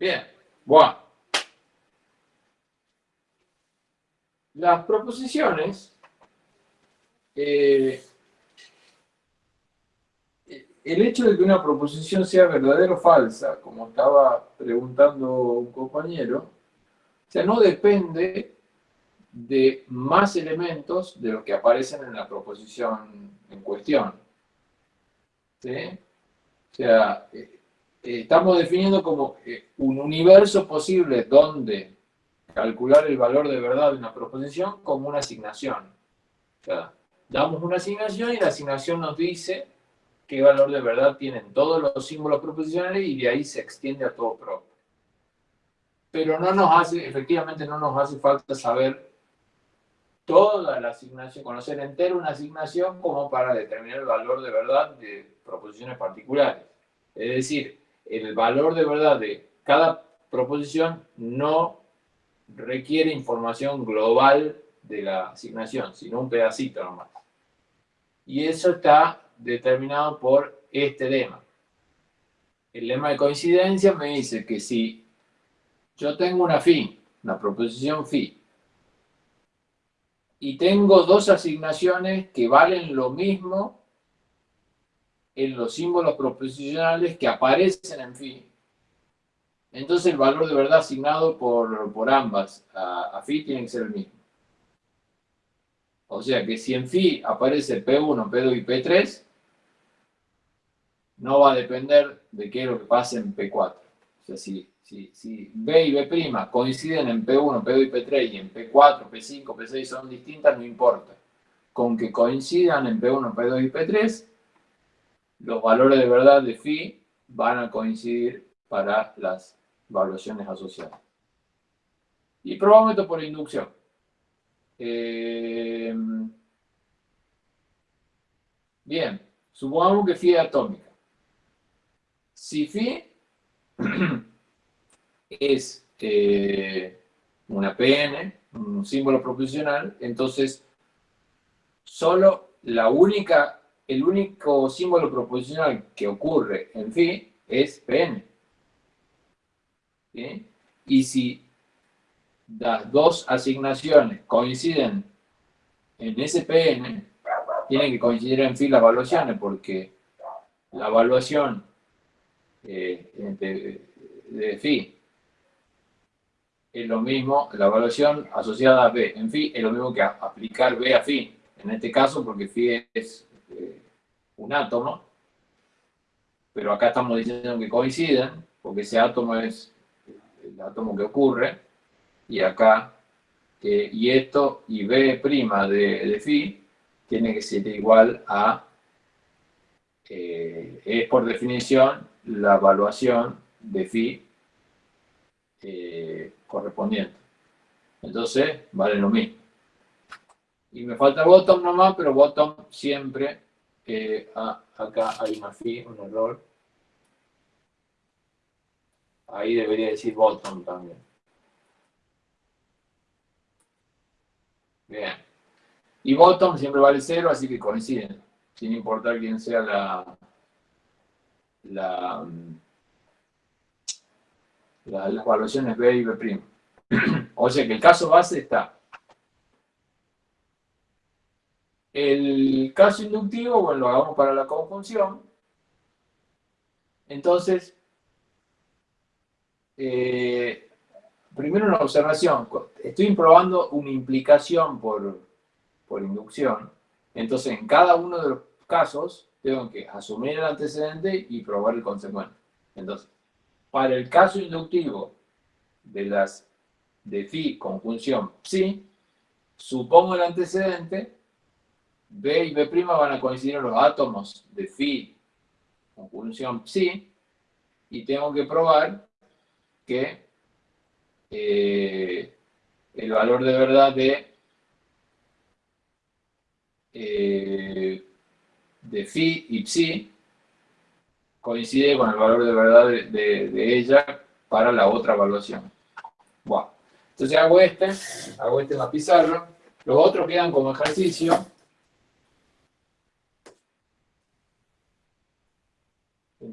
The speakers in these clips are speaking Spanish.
Bien, bueno. Las proposiciones, eh, el hecho de que una proposición sea verdadera o falsa, como estaba preguntando un compañero, o sea, no depende de más elementos de los que aparecen en la proposición en cuestión. ¿Sí? O sea, eh, estamos definiendo como eh, un universo posible donde calcular el valor de verdad de una proposición como una asignación. Damos una asignación y la asignación nos dice qué valor de verdad tienen todos los símbolos proposicionales y de ahí se extiende a todo pro. Pero no nos hace, efectivamente no nos hace falta saber toda la asignación, conocer entero una asignación como para determinar el valor de verdad de proposiciones particulares. Es decir, el valor de verdad de cada proposición no requiere información global de la asignación, sino un pedacito nomás. Y eso está determinado por este lema. El lema de coincidencia me dice que si yo tengo una phi, una proposición phi, y tengo dos asignaciones que valen lo mismo en los símbolos proposicionales que aparecen en phi, entonces el valor de verdad asignado por, por ambas a, a, phi tiene que ser el mismo. O sea que si en phi aparece P1, P2 y P3, no va a depender de qué es lo que pase en P4. O sea, si, si, si B y B' coinciden en P1, P2 y P3 y en P4, P5, P6 son distintas, no importa. Con que coincidan en P1, P2 y P3, los valores de verdad de phi van a coincidir para las evaluaciones asociadas. Y probamos esto por inducción. Eh, bien, supongamos que phi es atómica. Si phi es eh, una PN, un símbolo proposicional, entonces solo la única el único símbolo proposicional que ocurre en phi es Pn. Y si las dos asignaciones coinciden en ese Pn, tienen que coincidir en phi las evaluaciones, porque la evaluación eh, de, de phi es lo mismo, la evaluación asociada a B en phi es lo mismo que aplicar B a phi. En este caso, porque phi es un átomo, pero acá estamos diciendo que coinciden, porque ese átomo es el átomo que ocurre, y acá, y esto, y B' de, de phi, tiene que ser igual a, eh, es por definición la evaluación de phi eh, correspondiente. Entonces, vale lo mismo. Y me falta bottom nomás, pero bottom siempre ah, acá hay una phi, un error. Ahí debería decir bottom también. Bien. Y bottom siempre vale cero, así que coinciden. Sin importar quién sea la, la, la las evaluaciones B y B'. o sea que el caso base está El caso inductivo, bueno, lo hagamos para la conjunción. Entonces, eh, primero una observación. Estoy probando una implicación por, por inducción. Entonces, en cada uno de los casos, tengo que asumir el antecedente y probar el consecuente. Entonces, para el caso inductivo de las de phi conjunción psi, supongo el antecedente B y B' van a coincidir en los átomos de phi conjunción psi. Y tengo que probar que eh, el valor de verdad de, eh, de phi y psi coincide con el valor de verdad de, ella para la otra evaluación. Bueno, entonces hago este, hago este en la pizarra, los otros quedan como ejercicio,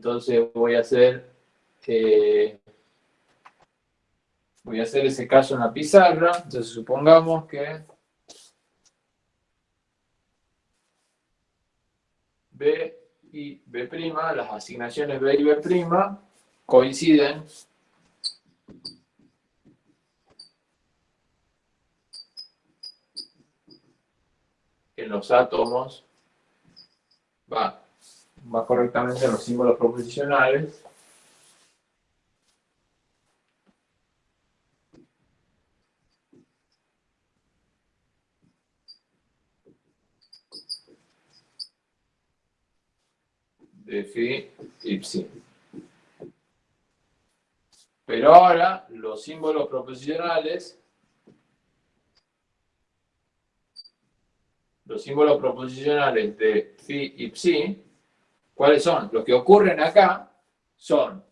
Entonces voy a hacer, eh, Voy a hacer ese caso en la pizarra. Entonces supongamos que B y B', las asignaciones B y B' coinciden en los átomos, va correctamente en los símbolos proposicionales, de phi y psi. Pero ahora los símbolos proposicionales, los símbolos proposicionales de phi y psi, ¿cuáles son? Los que ocurren acá son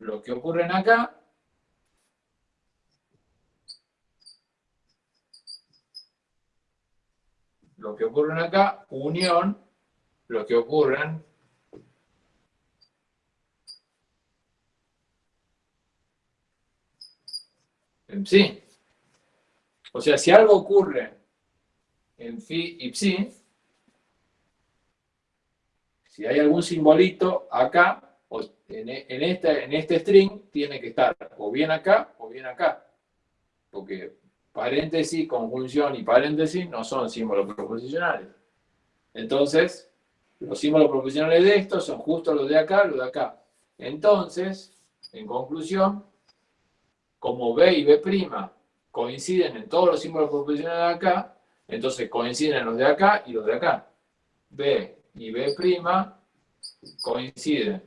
los que ocurren acá lo que ocurren acá, unión, lo que ocurren Sí. O sea, si algo ocurre en phi y psi, si hay algún simbolito acá, en, en, este, en este string, tiene que estar o bien acá o bien acá. Porque paréntesis, conjunción y paréntesis no son símbolos proposicionales. Entonces, los símbolos proposicionales de estos son justo los de acá, los de acá. Entonces, en conclusión, como B y B' coinciden en todos los símbolos proposicionales de acá, entonces coinciden los de acá y los de acá. B y B' coinciden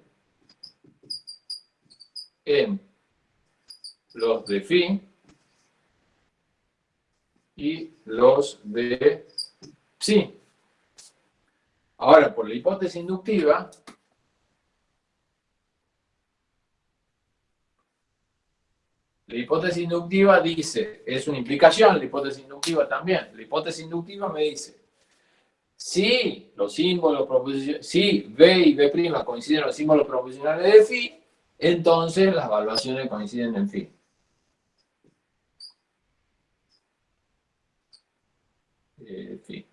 en los de phi y los de psi. Ahora, por la hipótesis inductiva, La hipótesis inductiva dice, es una implicación, la hipótesis inductiva también. La hipótesis inductiva me dice, si los símbolos si B y B' coinciden en los símbolos proposicionales de phi, entonces las evaluaciones coinciden en phi. Eh.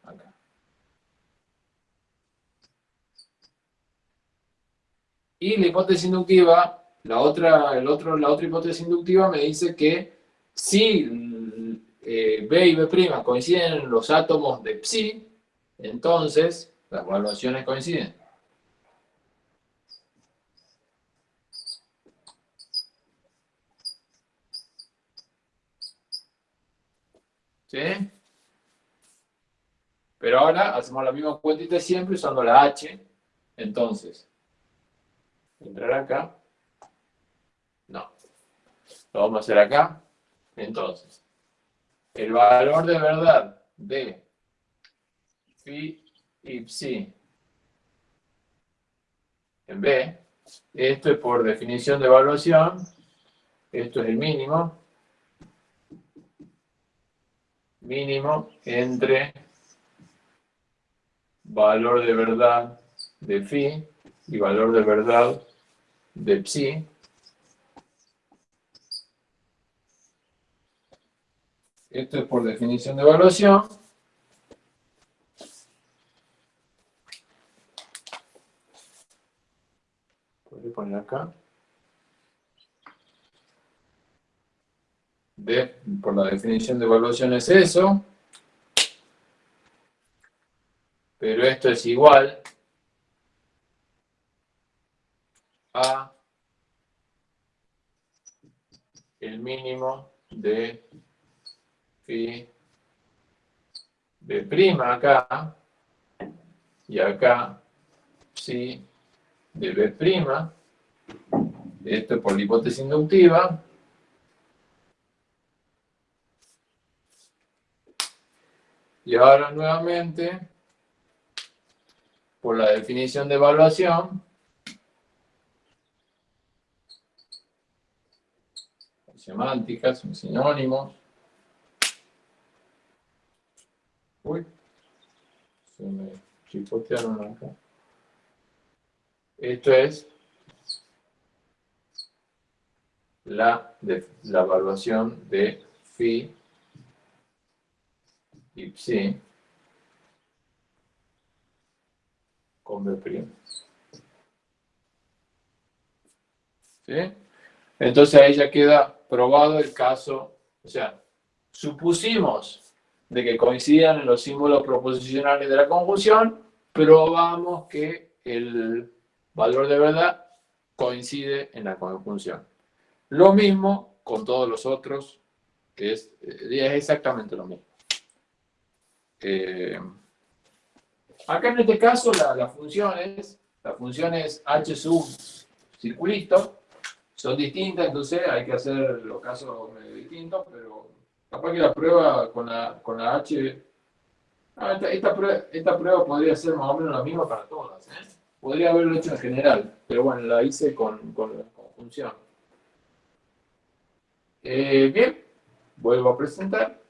Y la hipótesis inductiva la otra, el otro, la otra hipótesis inductiva me dice que si eh, B y B' coinciden en los átomos de psi, entonces las evaluaciones coinciden. ¿Sí? Pero ahora hacemos la misma cuentita siempre usando la H. Entonces, entrar acá. Lo vamos a hacer acá. Entonces, el valor de verdad de phi y psi en B, esto es por definición de evaluación, esto es el mínimo, mínimo entre valor de verdad de phi y valor de verdad de psi, Esto es por definición de evaluación. Acá. por la definición de evaluación es eso. Pero esto es igual a el mínimo de B' acá, y acá, sí, de B', esto es por la hipótesis inductiva, y ahora nuevamente, por la definición de evaluación, semánticas, sinónimos, Uy, se me chipotearon acá. Esto es la, evaluación de phi y psi con B'. ¿Sí? Entonces ahí ya queda probado el caso, o sea, supusimos de que coincidían en los símbolos proposicionales de la conjunción, probamos que el valor de verdad coincide en la conjunción. Lo mismo con todos los otros, que es, eh, exactamente lo mismo. Eh, acá en este caso la, la función es, la función es h sub circulito, son distintas, entonces hay que hacer los casos medio distintos, pero capaz que la prueba con la, con la h, ah, esta, prueba, esta, prueba, podría ser más o menos la misma para todas, ¿eh? podría haberlo hecho en general, pero bueno, la hice con, con conjunción. Eh, bien, vuelvo a presentar.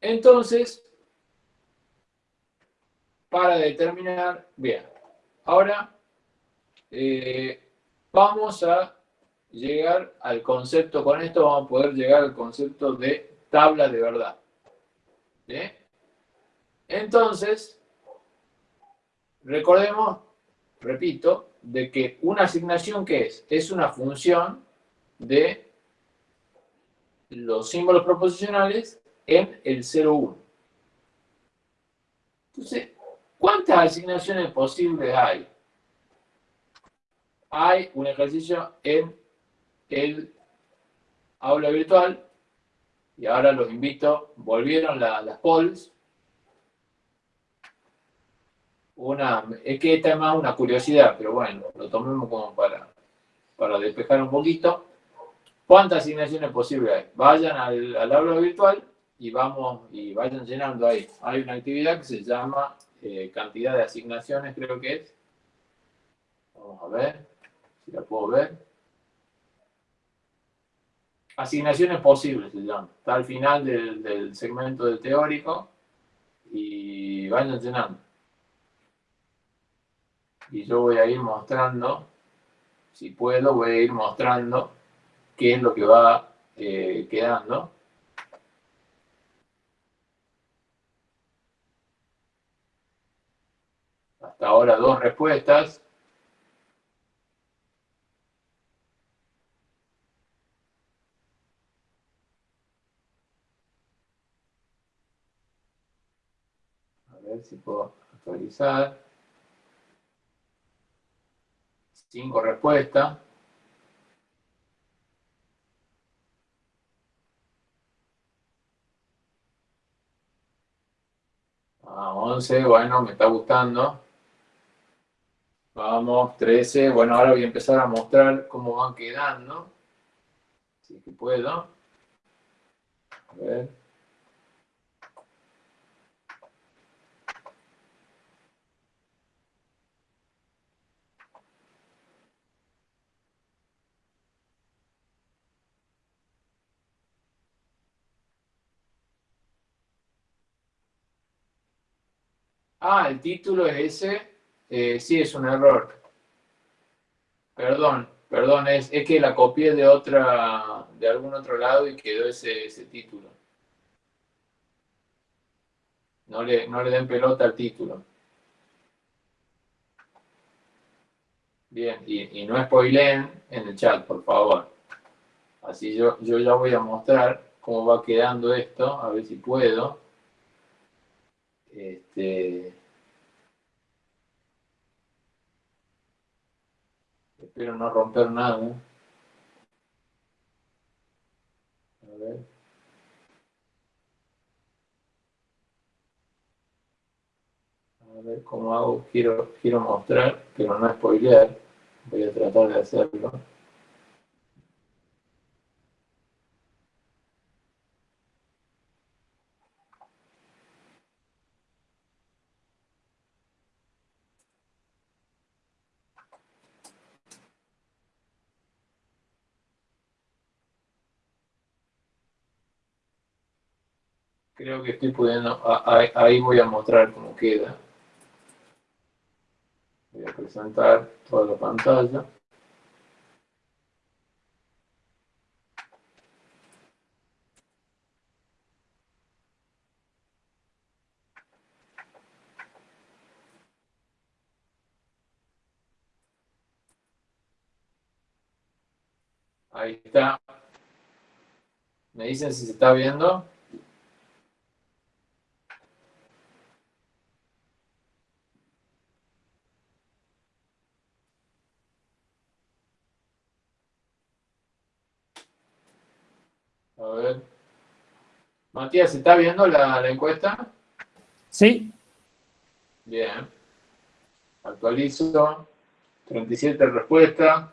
Entonces, para determinar, bien, ahora eh, vamos a llegar al concepto, con esto vamos a poder llegar al concepto de tabla de verdad. Entonces, recordemos, repito, de que una asignación, ¿qué es? Es una función de los símbolos proposicionales en el 0,1. Entonces, ¿cuántas asignaciones posibles hay? Hay un ejercicio en el aula virtual y ahora los invito, volvieron las polls. Una, es que esta es más una curiosidad, pero bueno, lo tomemos como para, para despejar un poquito. ¿Cuántas asignaciones posibles hay? Vayan al, al aula virtual y vamos y vayan llenando ahí. Hay una actividad que se llama eh, cantidad de asignaciones, creo que es. Vamos a ver si la puedo ver. Asignaciones posibles se llama. Está al final del, del segmento del teórico y vayan llenando. Y yo voy a ir mostrando, si puedo, voy a ir mostrando qué es lo que va eh, quedando. Hasta ahora dos respuestas. A ver si puedo actualizar. Cinco respuestas. Ah, 11, bueno, me está gustando. Vamos, 13. Bueno, ahora voy a empezar a mostrar cómo van quedando. Si que puedo. A ver. Ah, el título es ese. Eh, sí, es un error. Perdón, perdón, es, que la copié de otra, de algún otro lado y quedó ese, ese título. No le, no le den pelota al título. Bien, y, y no spoileen en el chat, por favor. Así yo, yo ya voy a mostrar cómo va quedando esto, a ver si puedo. Este, Espero no romper nada. A ver. A ver cómo hago. Quiero, quiero mostrar, pero no spoilear. Voy a tratar de hacerlo. Creo que estoy pudiendo, ahí voy a mostrar cómo queda. Voy a presentar toda la pantalla. Ahí está. ¿Me dicen si se está viendo? A ver. Matías, ¿se está viendo la, la encuesta? Sí. Bien. Actualizo. 37 respuestas.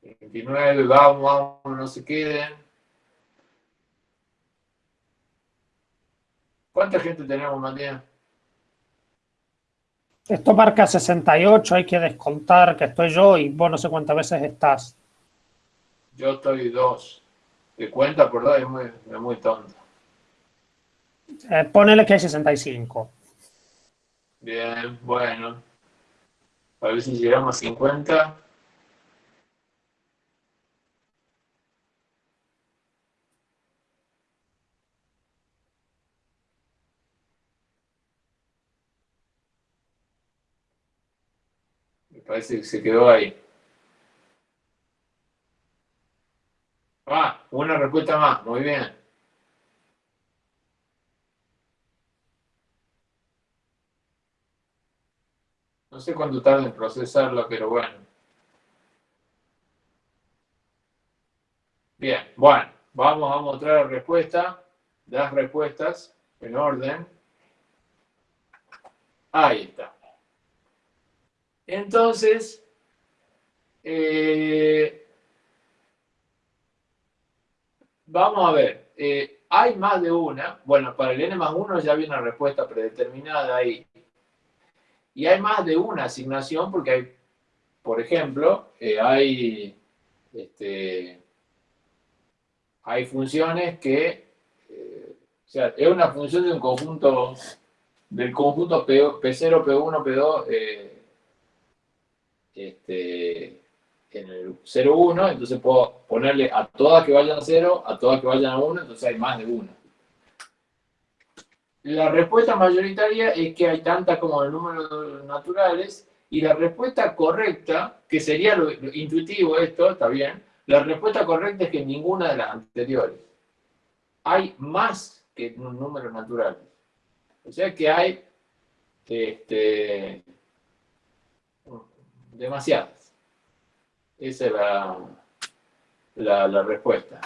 29, vamos, vamos, no se queden. ¿Cuánta gente tenemos, Matías? Esto marca 68, hay que descontar que estoy yo y vos no sé cuántas veces estás. Yo estoy dos. De cuenta dos es muy, es muy tonto. Eh, ponele que hay 65. Bien, bueno. A ver si llegamos a 50. Se quedó ahí. Ah, una respuesta más. Muy bien. No sé cuánto tarda en procesarlo, pero bueno. Bien, bueno, vamos a mostrar la respuesta, las respuestas en orden. Ahí está. Entonces, eh, vamos a ver, eh, hay más de una, bueno, para el n más 1 ya había una respuesta predeterminada ahí, y hay más de una asignación porque hay, por ejemplo, eh, hay, este, hay funciones que, o sea, es una función de un conjunto, del conjunto P, 0 P1, P2, este, en el 0, 1, entonces puedo ponerle a todas que vayan a 0, a todas que vayan a 1, entonces hay más de 1. La respuesta mayoritaria es que hay tantas como el número naturales, y la respuesta correcta, que sería lo, intuitivo esto, está bien, la respuesta correcta es que ninguna de las anteriores. Hay más que un número natural. O sea que hay este, demasiadas. Esa es la, la, respuesta.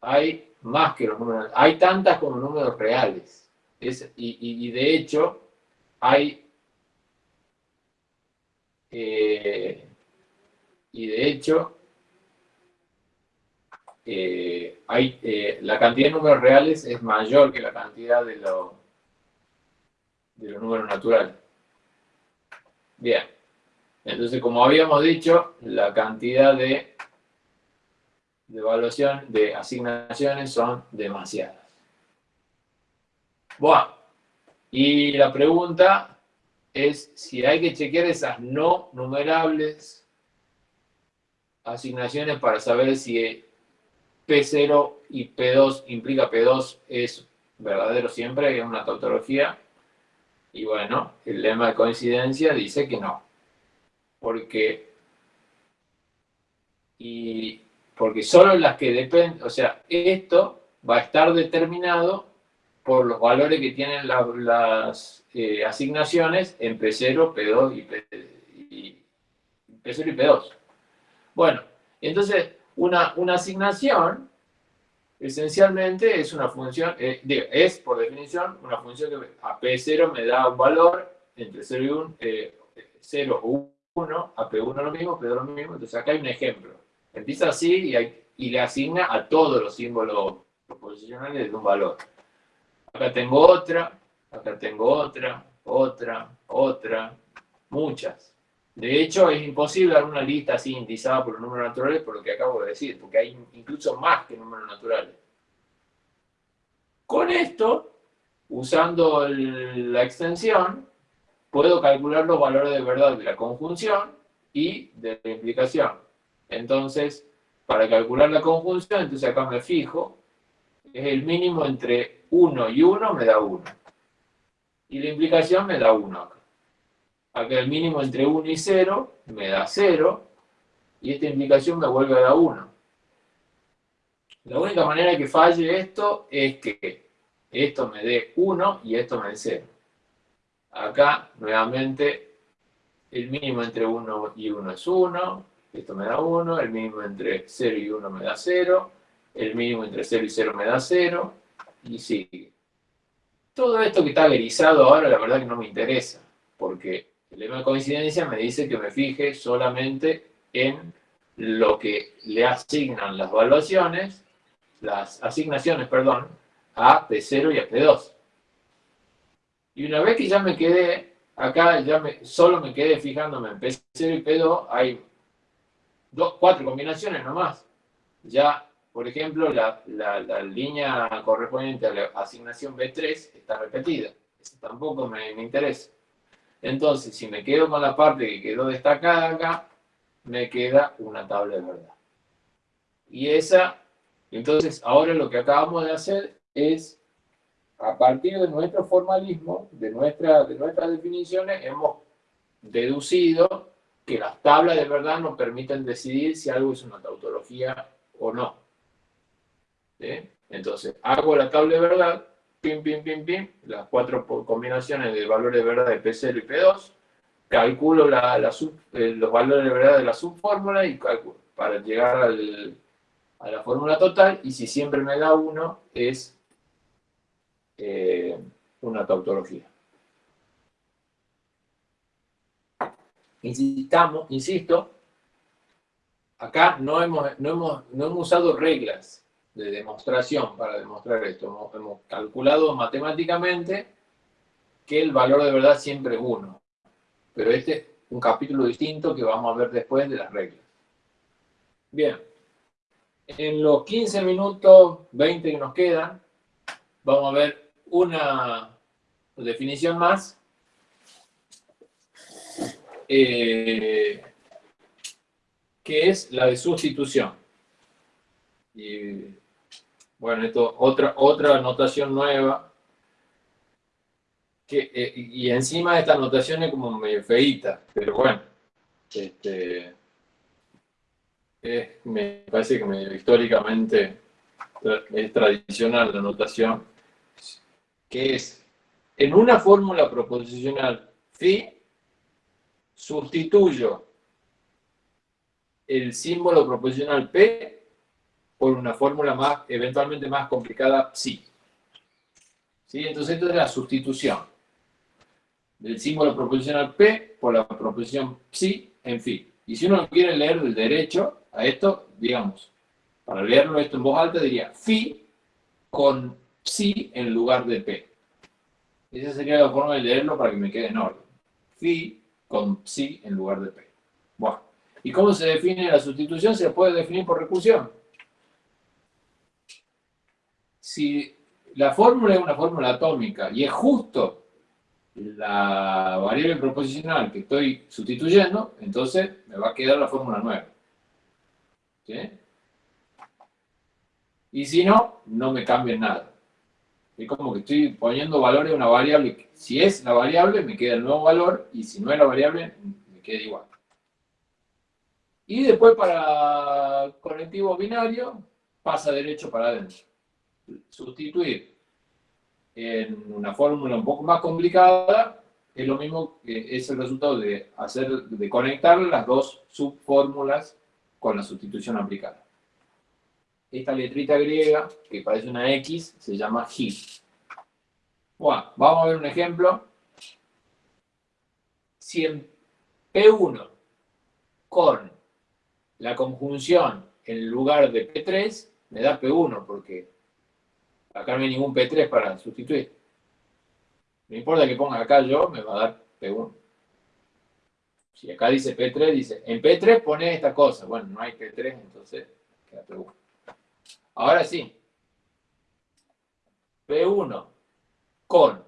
Hay más que los números, hay tantas como números reales. y, de hecho, hay, eh, y de hecho, eh, hay, eh, la cantidad de números reales es mayor que la cantidad de, de los números naturales. Bien. Entonces, como habíamos dicho, la cantidad de, de de asignaciones son demasiadas. Bueno, y la pregunta es si hay que chequear esas no numerables asignaciones para saber si P0 y P2 implica P2 es verdadero siempre, es una tautología, y bueno, el lema de coincidencia dice que no. Porque, y, porque solo las que dependen, o sea, esto va a estar determinado por los valores que tienen las eh, asignaciones en P0, P2 y, P, y P0 y P2. Bueno, entonces una, una asignación esencialmente es una función, eh, es por definición una función que a P0 me da un valor entre 0 y 1, 0 o 1, a P1 lo mismo, P2 lo mismo, entonces acá hay un ejemplo. Empieza así y, le asigna a todos los símbolos proposicionales de un valor. Acá tengo otra, acá tengo otra, otra, otra, muchas. De hecho, es imposible dar una lista así indizada por los números naturales por lo que acabo de decir, porque hay incluso más que números naturales. Con esto, usando la extensión, puedo calcular los valores de verdad de la conjunción y de la implicación. Entonces, para calcular la conjunción, entonces acá me fijo, es el mínimo entre 1 y 1 me da 1. Y la implicación me da 1 acá. El mínimo entre 1 y 0 me da 0. Y esta implicación me vuelve a dar 1. La única manera que falle esto es que esto me dé 1 y esto me dé 0. Acá, nuevamente, el mínimo entre 1 y 1 es 1, esto me da 1, el mínimo entre 0 y 1 me da 0, el mínimo entre 0 y 0 me da 0, y sigue. Todo esto que está grisado ahora, la verdad que no me interesa, porque lema de coincidencia me dice que me fije solamente en lo que le asignan las evaluaciones, las asignaciones, perdón, a P0 y a P2. Y una vez que ya me quedé, acá ya solo me quedé fijándome en P0 y P2, hay dos, cuatro combinaciones nomás. Ya, por ejemplo, la, línea correspondiente a la asignación B3 está repetida. Eso tampoco me interesa. Entonces, si me quedo con la parte que quedó destacada acá, me queda una tabla de verdad. Y esa, entonces, ahora lo que acabamos de hacer es a partir de nuestro formalismo, de, nuestra, de nuestras definiciones, hemos deducido que las tablas de verdad nos permiten decidir si algo es una tautología o no. Entonces, hago la tabla de verdad, pim, pim, pim, pim, las cuatro combinaciones de valores de verdad de P0 y P2, calculo eh, los valores de verdad de la subfórmula y para llegar a la fórmula total, y si siempre me da uno, es eh, una tautología. Insistamos, insisto, acá no hemos, no, hemos, no hemos usado reglas de demostración para demostrar esto. Hemos, calculado matemáticamente que el valor de verdad siempre es 1. Pero este es un capítulo distinto que vamos a ver después de las reglas. Bien. En los 15 minutos, 20 que nos quedan, vamos a ver una definición más. Eh, que es la de sustitución. Y bueno, esto otra, otra notación nueva. Que, eh, y encima esta notación es como medio feita, pero bueno, este, me parece que medio históricamente es tradicional la notación que es, en una fórmula proposicional phi, sustituyo el símbolo proposicional P por una fórmula más, eventualmente más complicada psi. ¿Sí? Entonces, esto es la sustitución del símbolo proposicional P por la proposición psi en phi. Y si uno quiere leer del derecho a esto, digamos, para leerlo esto en voz alta diría phi con psi en lugar de p. Esa sería la forma de leerlo para que me quede en orden. Phi con psi en lugar de p. Bueno, ¿y cómo se define la sustitución? Se puede definir por recursión. Si la fórmula es una fórmula atómica y es justo la variable proposicional que estoy sustituyendo, entonces me va a quedar la fórmula nueva. ¿Sí? Y si no, no me cambia nada. Es como que estoy poniendo valores a una variable. Si es la variable, me queda el nuevo valor, y si no es la variable, me queda igual. Y después para conectivo binario, pasa derecho para adentro. Sustituir en una fórmula un poco más complicada es lo mismo que es el resultado de, hacer, de conectar las dos subfórmulas con la sustitución aplicada esta letrita griega, que parece una X, se llama G. Bueno, vamos a ver un ejemplo. Si en P1 con la conjunción en lugar de P3, me da P1, porque acá no hay ningún P3 para sustituir. No importa que ponga acá yo, me va a dar P1. Si acá dice P3, dice, en P3 pone esta cosa. Bueno, no hay P3, entonces queda P1. Ahora sí. P1 con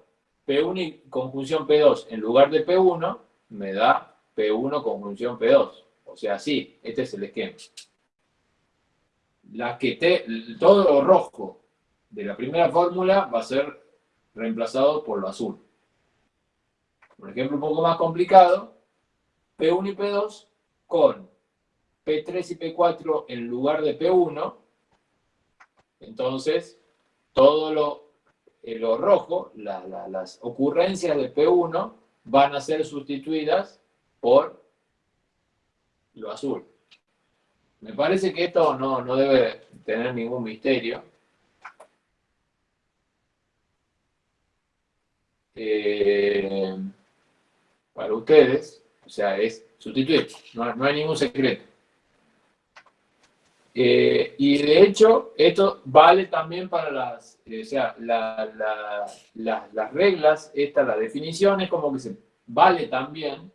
P1 y conjunción P2 en lugar de P1 me da P1 conjunción P2. O sea, sí, este es el esquema. La que te, todo rojo de la primera fórmula va a ser reemplazado por lo azul. Por ejemplo, un poco más complicado, P1 y P2 con P3 y P4 en lugar de P1. Entonces, todo lo, eh, rojo, las ocurrencias de P1 van a ser sustituidas por lo azul. Me parece que esto no debe tener ningún misterio. Eh, para ustedes, o sea, es sustituir, no, hay ningún secreto. Eh, y de hecho, esto vale también para las, eh, o sea, las reglas, esta, la definición es como que se vale también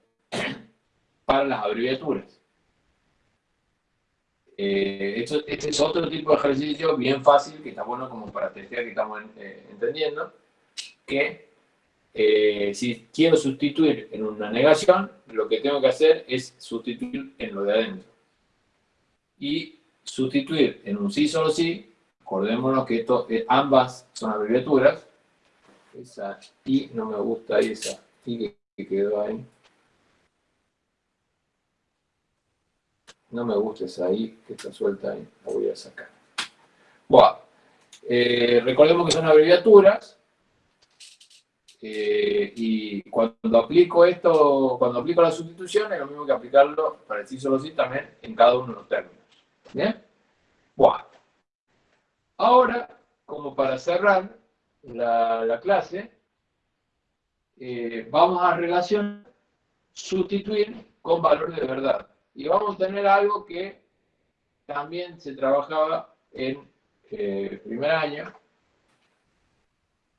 para las abreviaturas. este es otro tipo de ejercicio bien fácil, que está bueno como para testear que estamos entendiendo, que eh, si quiero sustituir en una negación, lo que tengo que hacer es sustituir en lo de adentro. Y sustituir en un sí solo sí, acordémonos que esto, eh, ambas son abreviaturas, esa I no me gusta esa I que quedó ahí. No me gusta esa I que está suelta ahí, la voy a sacar. Bueno, eh, recordemos que son abreviaturas, eh, y cuando aplico esto, cuando aplico la sustitución, es lo mismo que aplicarlo para el sí solo sí también en cada uno de los términos. ¿Bien? Bueno. Ahora, como para cerrar la, clase, eh, vamos a relacionar sustituir con valor de verdad. Y vamos a tener algo que también se trabajaba en eh, primer año,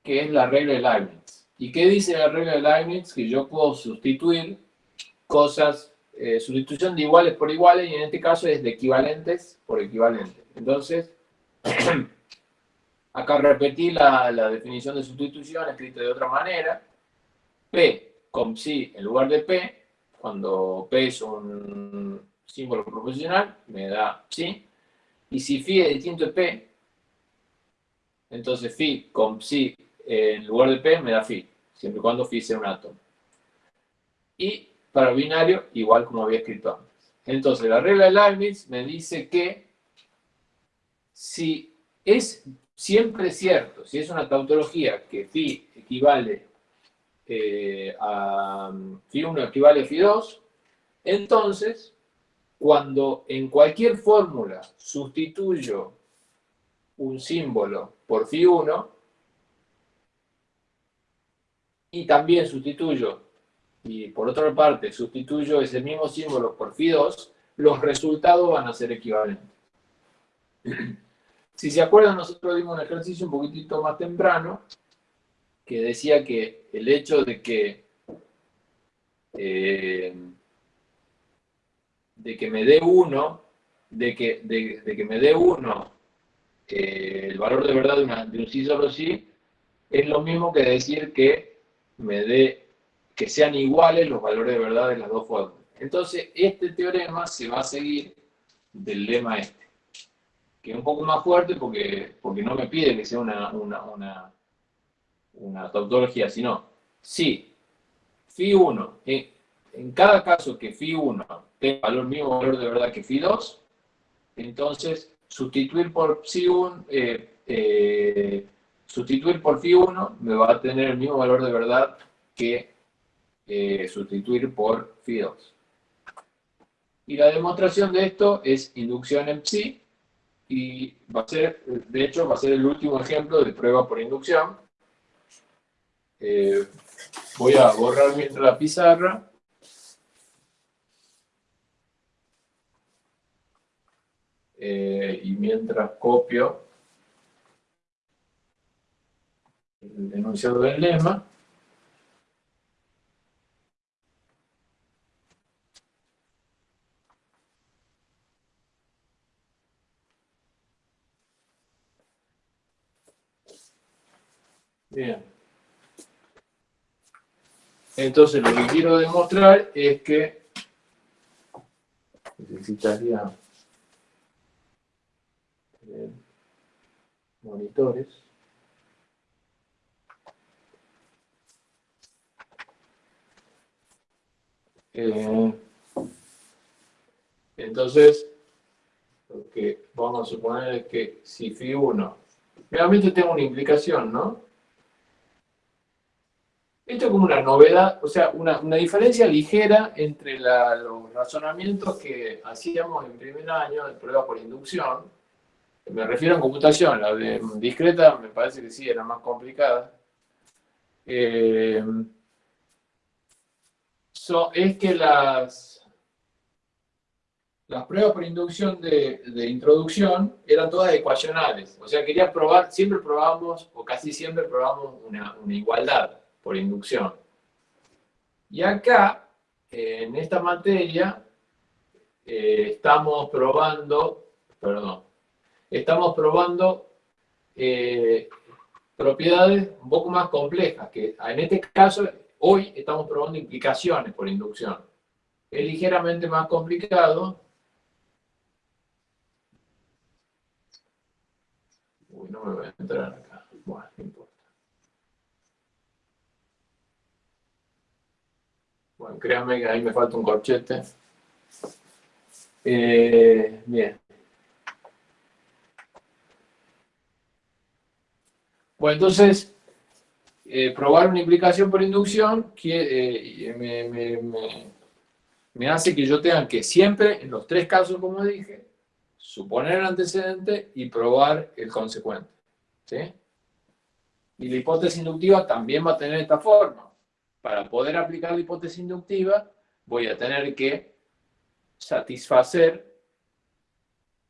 que es la regla de Leibniz. ¿Y qué dice la regla de Leibniz? Que yo puedo sustituir cosas, eh, sustitución de iguales por iguales, y en este caso es de equivalentes por equivalentes. Entonces, acá repetí la, definición de sustitución escrita de otra manera. P con psi en lugar de P, cuando P es un símbolo proporcional, me da psi. Y si phi es distinto de P, entonces phi con psi en lugar de P me da phi, siempre y cuando phi sea un átomo. Y para binario, igual como había escrito antes. Entonces, la regla de Leibniz me dice que si es siempre cierto, si es una tautología que phi equivale eh, a phi 1 equivale a phi 2, entonces, cuando en cualquier fórmula sustituyo un símbolo por phi 1, y también sustituyo, y por otra parte sustituyo ese mismo símbolo por phi2, los resultados van a ser equivalentes. Si se acuerdan, nosotros dimos un ejercicio un poquitito más temprano, que decía que el hecho de que eh, de que me dé uno, de que, de, que me dé uno eh, el valor de verdad de, una, un sí solo sí, es lo mismo que decir que me dé que sean iguales los valores de verdad de las dos formas. Entonces, este teorema se va a seguir del lema este, que es un poco más fuerte porque, porque no me pide que sea una, una, una, tautología, sino si phi 1, en, cada caso que phi 1 tenga valor mismo valor de verdad que phi 2, entonces sustituir por psi 1, Sustituir por phi 1 me va a tener el mismo valor de verdad que eh, sustituir por phi 2. Y la demostración de esto es inducción en psi, y va a ser, de hecho, va a ser el último ejemplo de prueba por inducción. Eh, voy a borrar mientras la pizarra. Eh, y mientras copio el enunciado del lema. Bien. Entonces lo que quiero demostrar es que necesitaría eh, monitores. Eh, entonces, lo que vamos a suponer es que si phi 1, realmente tengo una implicación, ¿no? Esto es como una novedad, o sea, una, diferencia ligera entre los razonamientos que hacíamos en primer año de prueba por inducción. Me refiero a computación, la de discreta me parece que sí, era más complicada. Eh, es que las, las pruebas por inducción de, introducción eran todas ecuacionales. O sea, quería probar, siempre probamos, o casi siempre probamos una, una igualdad por inducción. Y acá, en esta materia, eh, estamos probando, perdón, estamos probando eh, propiedades un poco más complejas, que en este caso, hoy estamos probando implicaciones por inducción. Es ligeramente más complicado. Uy, no me voy a entrar acá. Bueno, no importa. Bueno, créanme que ahí me falta un corchete. Eh, bien. Bueno, entonces, eh, probar una implicación por inducción que, eh, me, hace que yo tenga que siempre, en los tres casos, como dije, suponer el antecedente y probar el consecuente. ¿sí? Y la hipótesis inductiva también va a tener esta forma para poder aplicar la hipótesis inductiva, voy a tener que satisfacer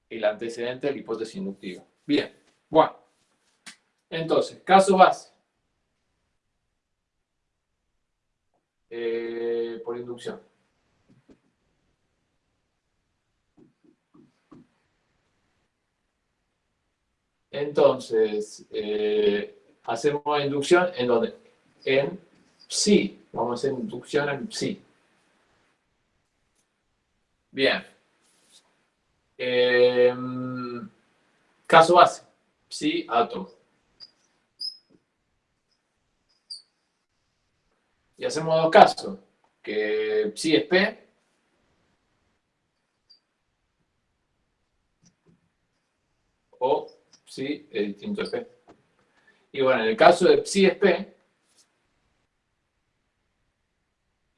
el antecedente de la hipótesis inductiva. Bien, bueno. Entonces, caso base. Eh, por inducción. Entonces, eh, hacemos inducción en donde en Sí, vamos a hacer inducción en sí. Bien. Em, caso base. Sí, átomo. Y hacemos dos casos. Que sí es P. O sí es distinto de P. Y bueno, en el caso de psi es P,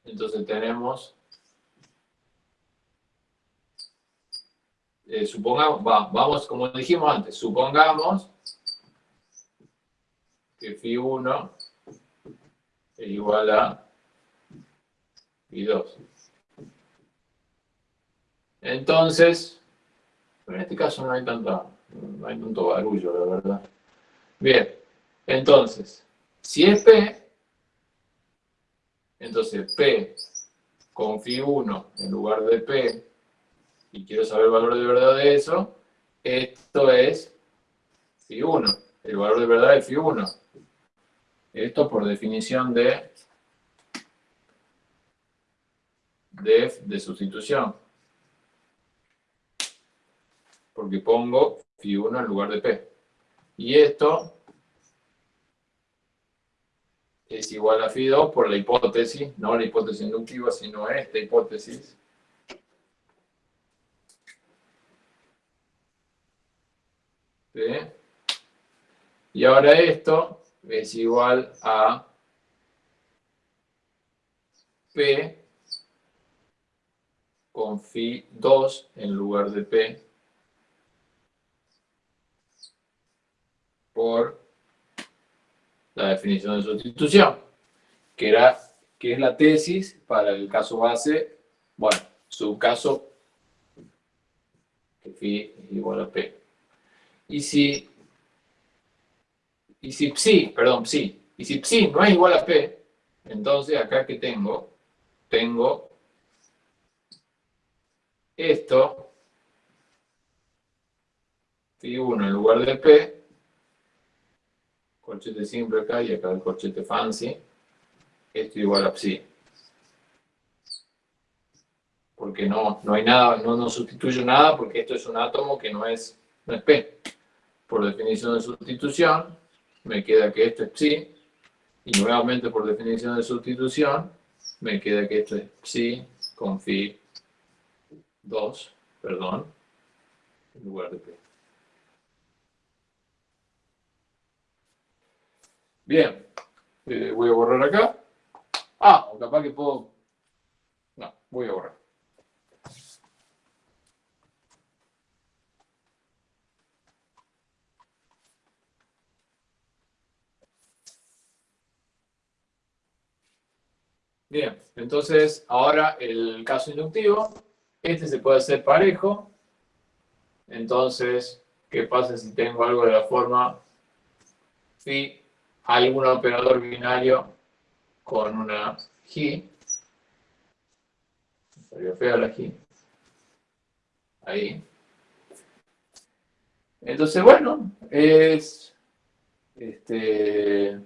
Entonces tenemos, eh, supongamos, vamos, como dijimos antes, supongamos que phi 1 es igual a phi 2. Entonces, en este caso no hay, tanta, no hay tanto barullo, la verdad. Bien, entonces, si es P, entonces, P con phi 1 en lugar de P, y quiero saber el valor de verdad de eso, esto es phi 1. El valor de verdad es phi 1. Esto por definición de, de, de sustitución. Porque pongo phi 1 en lugar de P. Y esto es igual a phi 2 por la hipótesis, no la hipótesis inductiva, sino esta hipótesis. ¿Sí? Y ahora esto es igual a P con phi 2 en lugar de P por la definición de sustitución, que, era, que es la tesis para el caso base, bueno, su caso que phi es igual a p. Y si, y si psi, perdón, psi, y si psi no es igual a p, entonces acá que tengo, tengo esto, phi 1 en lugar de p, corchete simple acá y acá el corchete fancy, esto igual a psi. Porque no, no hay nada, no, no sustituyo nada porque esto es un átomo que no es, no es P. Por definición de sustitución, me queda que esto es psi, y nuevamente por definición de sustitución, me queda que esto es psi con phi 2, perdón, en lugar de P. Bien, eh, voy a borrar acá. Ah, o capaz que puedo... No, voy a borrar. Bien, entonces ahora el caso inductivo, este se puede hacer parejo. Entonces, ¿qué pasa si tengo algo de la forma phi algún operador binario con una G. Salió fea la G. Ahí. Entonces, bueno, es este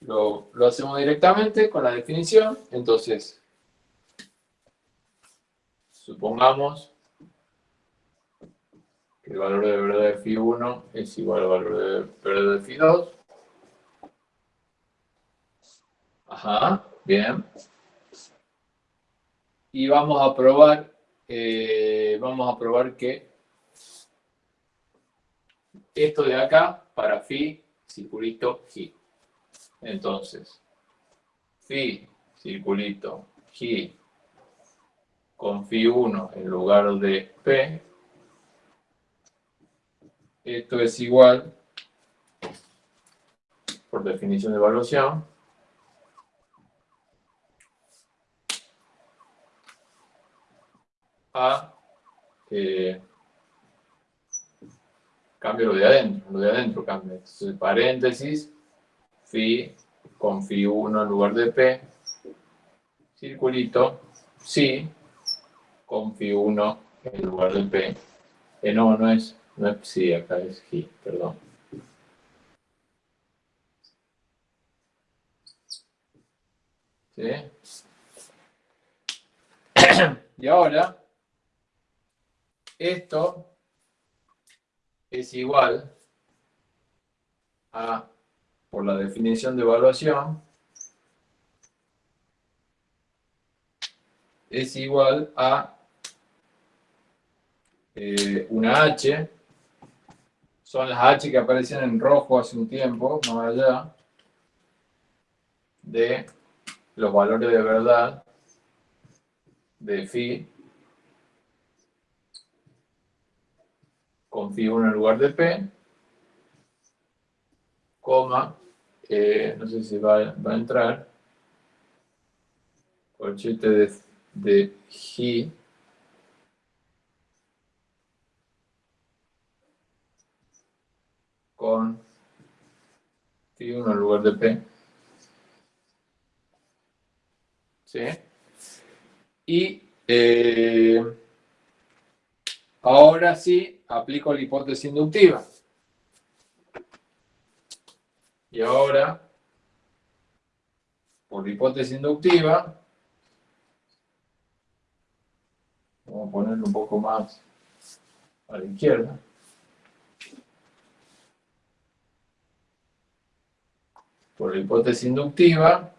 lo, lo hacemos directamente con la definición. Entonces, supongamos el valor de verdad de phi 1 es igual al valor de verdad de phi 2. Ajá, bien. Y vamos a probar, eh, vamos a probar que esto de acá, para phi, circulito G. Entonces, phi, circulito G, con phi 1 en lugar de P, esto es igual, por definición de evaluación, a eh, cambio lo de adentro, lo de adentro cambia. Entonces, paréntesis, phi con phi 1 en lugar de p, circulito, sí, con phi 1 en lugar de p. Eh, no, no es no es psi, acá es G, perdón. ¿Sí? Y ahora, esto es igual a, por la definición de evaluación, es igual a eh, una H. Son las H que aparecían en rojo hace un tiempo, más allá, de los valores de verdad de phi con phi 1 en lugar de p, coma, no sé si va, a entrar, corchete de, de G con phi 1 en lugar de P. ¿Sí? Y eh, ahora sí aplico la hipótesis inductiva. Y ahora, por hipótesis inductiva, vamos a ponerlo un poco más a la izquierda. por la hipótesis inductiva,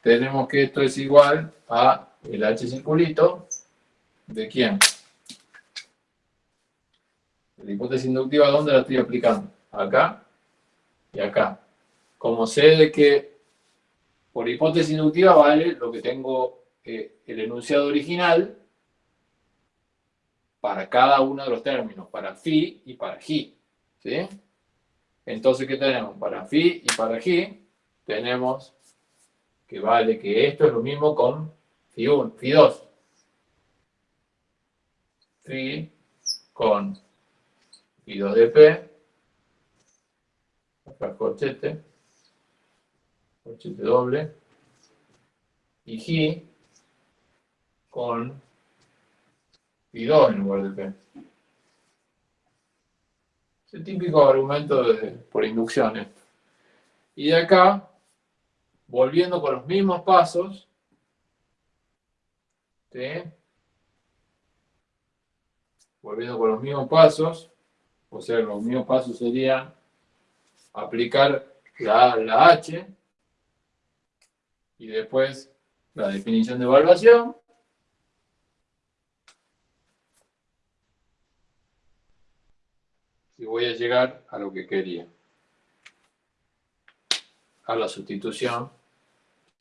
tenemos que esto es igual a el H circulito, ¿de quién? La hipótesis inductiva, ¿dónde la estoy aplicando? Acá y acá. Como sé de que por hipótesis inductiva vale lo que tengo eh, el enunciado original para cada uno de los términos, para phi y para g. ¿sí? Entonces, ¿qué tenemos? Para phi y para g tenemos que vale que esto es lo mismo con phi 1, phi 2. Phi con phi 2 de P, corchete, corchete doble, y G con phi 2 en lugar de P. El típico argumento por inducciones. Y de acá, volviendo con los mismos pasos, volviendo con los mismos pasos, o sea, los mismos pasos serían aplicar la, la H y después la definición de evaluación. Y voy a llegar a lo que quería. A la sustitución.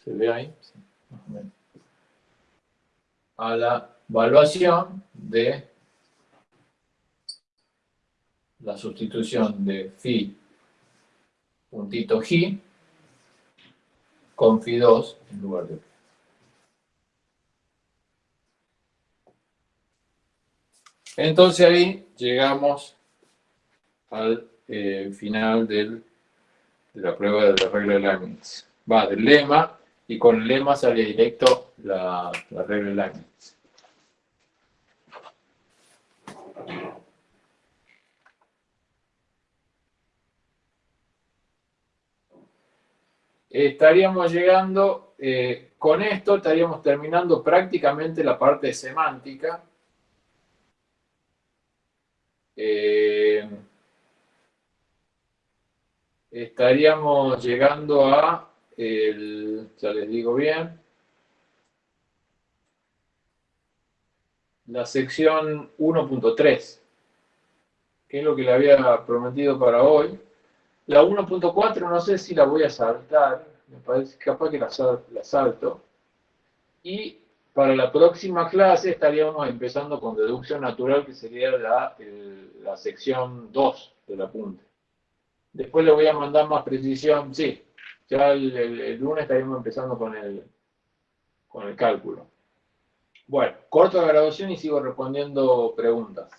¿Se ve ahí? A la evaluación de la sustitución de phi puntito G con phi 2 en lugar de Entonces ahí llegamos al eh, final de la prueba de la regla de Leibniz. Va del lema y con el lema sale directo la, la regla de Leibniz. Estaríamos llegando, eh, con esto estaríamos terminando prácticamente la parte semántica. Eh, estaríamos llegando a, el, ya les digo bien, la sección 1.3, que es lo que le había prometido para hoy. La 1.4 no sé si la voy a saltar, me parece capaz que la, salto. Y para la próxima clase estaríamos empezando con deducción natural, que sería la, la sección 2 del apunte. Después le voy a mandar más precisión, sí, ya el, lunes estaríamos empezando con el, con el cálculo. Bueno, corto la grabación y sigo respondiendo preguntas.